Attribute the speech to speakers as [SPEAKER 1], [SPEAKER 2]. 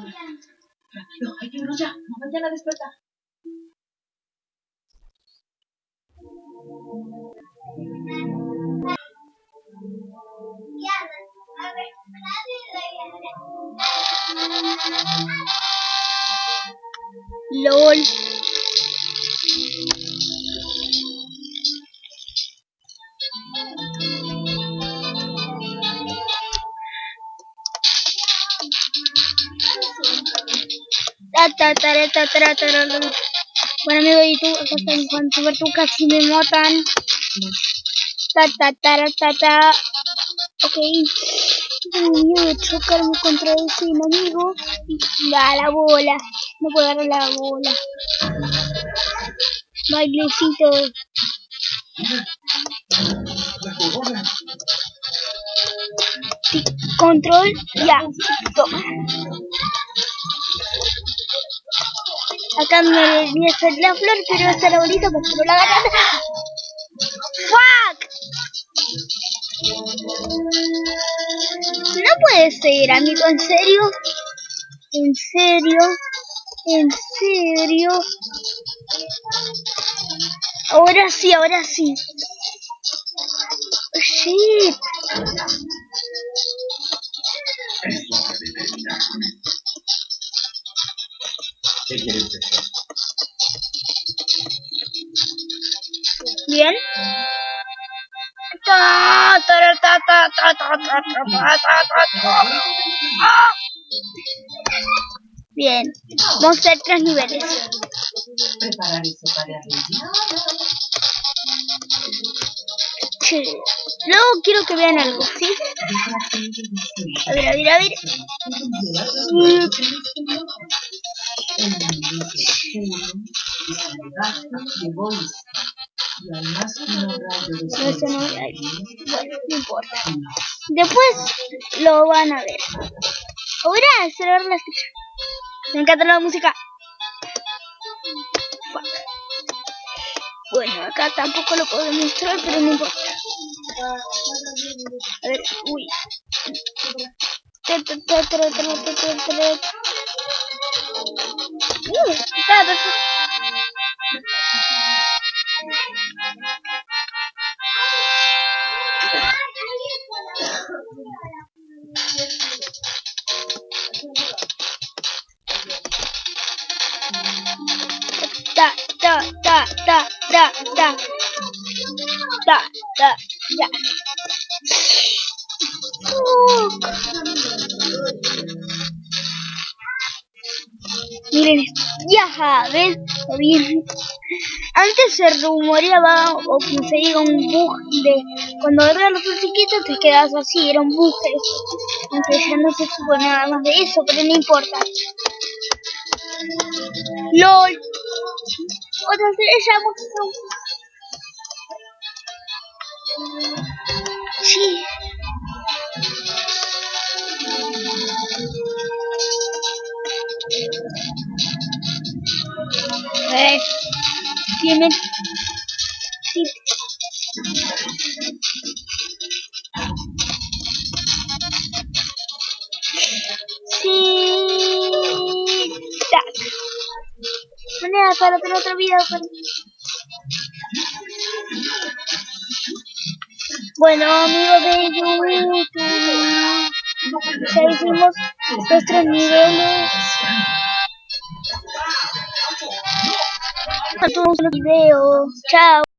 [SPEAKER 1] Tranquilo, hay que irnos ya. No vayan a despertar.
[SPEAKER 2] LOL. Bueno amigo y tú, acá está ver tú casi me matan. Ok. De contra ese enemigo. La bola. No puedo agarrar la bola. Bailecito. Control, ya. Toma. Acá me voy a hacer la flor, pero esta la bonita porque no la agarran. ¡Fuck! No puede ser, amigo, ¿en serio? ¿En serio? ¿En serio? Ahora sí, ahora sí. Shit.
[SPEAKER 3] ¿Qué quieres decir?
[SPEAKER 2] Bien. Ta, Bien. Bien, vamos a hacer tres niveles.
[SPEAKER 1] Preparar y
[SPEAKER 2] separar. Luego quiero que vean algo, ¿sí? A ver, a ver, a ver. No, importa. Después lo van a ver. Ahora cerrar la ficha. Me encanta la música. Bueno, acá tampoco lo puedo mostrar, pero no importa. A ver, uy. 嗯，带的是。大大大大大大大大大。Miren. Ya, ¿ves? Bien. Antes se rumoreaba o que se diga un bug de cuando agarras los chiquitos te quedas así, era un bug. Aunque ya no se supo nada más de eso, pero no importa. LOL. Otra vez ella mostró. Sí. Tiene sí. Sí. Tac. Moneda para otro, otro video. para- Bueno, amigos de YouTube, ya hicimos nuestros niveles. Tchau.